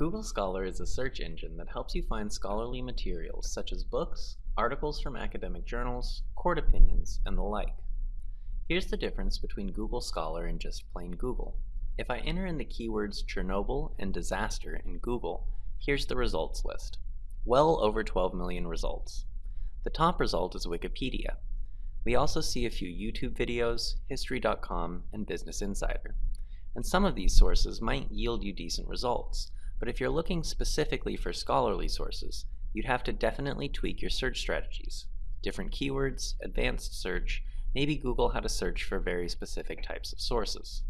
Google Scholar is a search engine that helps you find scholarly materials such as books, articles from academic journals, court opinions, and the like. Here's the difference between Google Scholar and just plain Google. If I enter in the keywords Chernobyl and disaster in Google, here's the results list. Well over 12 million results. The top result is Wikipedia. We also see a few YouTube videos, History.com, and Business Insider. And some of these sources might yield you decent results, but if you're looking specifically for scholarly sources, you'd have to definitely tweak your search strategies. Different keywords, advanced search, maybe Google how to search for very specific types of sources.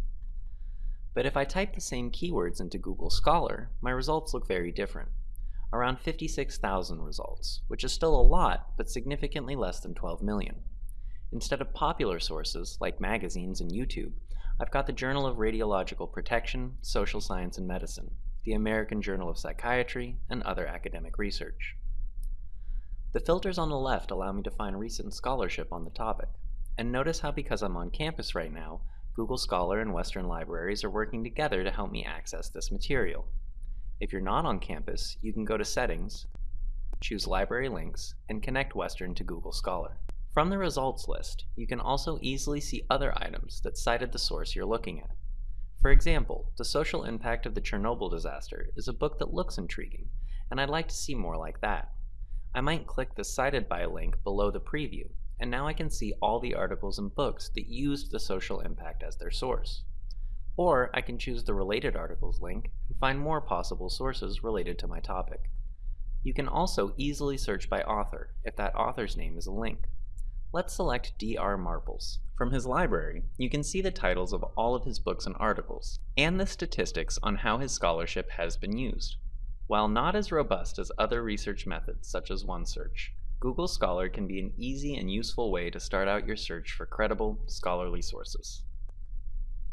But if I type the same keywords into Google Scholar, my results look very different. Around 56,000 results, which is still a lot, but significantly less than 12 million. Instead of popular sources, like magazines and YouTube, I've got the Journal of Radiological Protection, Social Science and Medicine, the American Journal of Psychiatry, and other academic research. The filters on the left allow me to find recent scholarship on the topic, and notice how because I'm on campus right now, Google Scholar and Western Libraries are working together to help me access this material. If you're not on campus, you can go to Settings, choose Library Links, and connect Western to Google Scholar. From the results list, you can also easily see other items that cited the source you're looking at. For example, The Social Impact of the Chernobyl Disaster is a book that looks intriguing, and I'd like to see more like that. I might click the Cited By link below the preview, and now I can see all the articles and books that used the social impact as their source. Or I can choose the Related Articles link and find more possible sources related to my topic. You can also easily search by author if that author's name is a link. Let's select D.R. Marples. From his library, you can see the titles of all of his books and articles, and the statistics on how his scholarship has been used. While not as robust as other research methods such as OneSearch, Google Scholar can be an easy and useful way to start out your search for credible, scholarly sources.